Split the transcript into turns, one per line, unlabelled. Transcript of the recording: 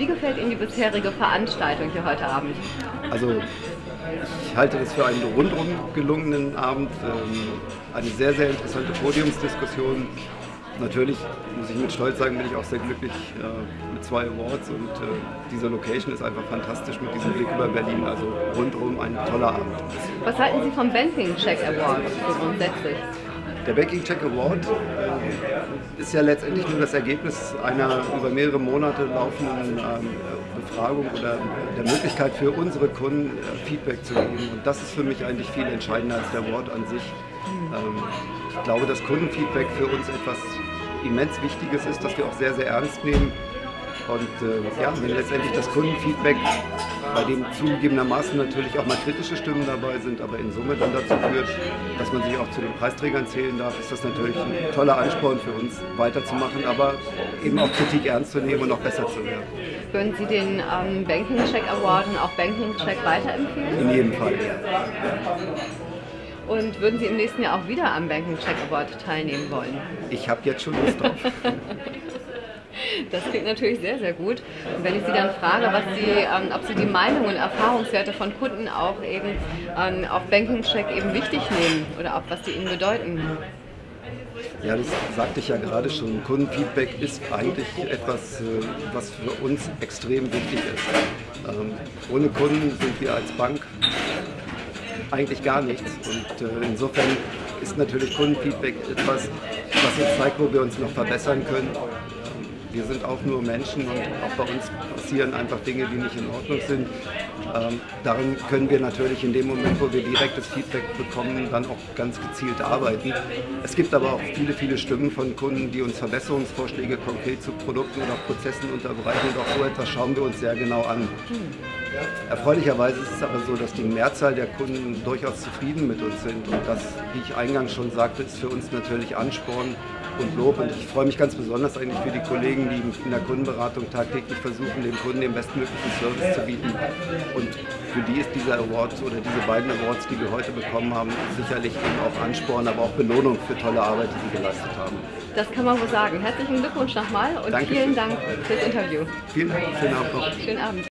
Wie gefällt Ihnen die bisherige Veranstaltung hier heute Abend?
Also ich halte das für einen rundum gelungenen Abend, ähm, eine sehr, sehr interessante Podiumsdiskussion. Natürlich muss ich mit Stolz sagen, bin ich auch sehr glücklich äh, mit zwei Awards und äh, diese Location ist einfach fantastisch mit diesem Blick über Berlin. Also rundum ein toller Abend.
Was halten Sie vom Banking Check Award so grundsätzlich?
Der Banking Check Award äh, ist ja letztendlich nur das Ergebnis einer über mehrere Monate laufenden ähm, Befragung oder der Möglichkeit für unsere Kunden äh, Feedback zu geben. Und das ist für mich eigentlich viel entscheidender als der Award an sich. Ähm, ich glaube, dass Kundenfeedback für uns etwas immens Wichtiges ist, das wir auch sehr, sehr ernst nehmen. Und äh, ja, wenn letztendlich das Kundenfeedback, bei dem zugegebenermaßen natürlich auch mal kritische Stimmen dabei sind, aber in Summe dann dazu führt, dass man sich auch zu den Preisträgern zählen darf, ist das natürlich ein toller Ansporn für uns, weiterzumachen, aber eben auch Kritik ernst zu nehmen und noch besser zu werden.
Würden Sie den ähm, Banking Check Award und auch Banking Check weiterempfehlen?
In jedem Fall, ja.
Und würden Sie im nächsten Jahr auch wieder am Banking Check Award teilnehmen wollen?
Ich habe jetzt schon Lust drauf.
Das klingt natürlich sehr, sehr gut. Und wenn ich Sie dann frage, was Sie, ähm, ob Sie die Meinung und Erfahrungswerte von Kunden auch eben ähm, auf Banking Check eben wichtig nehmen oder auch was die Ihnen bedeuten.
Ja, das sagte ich ja gerade schon. Kundenfeedback ist eigentlich etwas, äh, was für uns extrem wichtig ist. Ähm, ohne Kunden sind wir als Bank eigentlich gar nichts. Und äh, insofern ist natürlich Kundenfeedback etwas, was uns zeigt, wo wir uns noch verbessern können wir sind auch nur Menschen und auch bei uns passieren einfach Dinge, die nicht in Ordnung sind. Ähm, daran können wir natürlich in dem Moment, wo wir direktes Feedback bekommen, dann auch ganz gezielt arbeiten. Es gibt aber auch viele, viele Stimmen von Kunden, die uns Verbesserungsvorschläge konkret zu Produkten oder Prozessen unterbreiten und auch so etwas schauen wir uns sehr genau an. Erfreulicherweise ist es aber so, dass die Mehrzahl der Kunden durchaus zufrieden mit uns sind und das, wie ich eingangs schon sagte, ist für uns natürlich Ansporn, und Lob. Und ich freue mich ganz besonders eigentlich für die Kollegen, die in der Kundenberatung tagtäglich versuchen, dem Kunden den bestmöglichen Service zu bieten. Und für die ist dieser Award oder diese beiden Awards, die wir heute bekommen haben, sicherlich eben auch Ansporn, aber auch Belohnung für tolle Arbeit, die sie geleistet haben.
Das kann man wohl sagen. Herzlichen Glückwunsch nochmal und
Dankeschön.
vielen Dank fürs Interview.
Vielen Dank, schönen Abend.
Schönen Abend.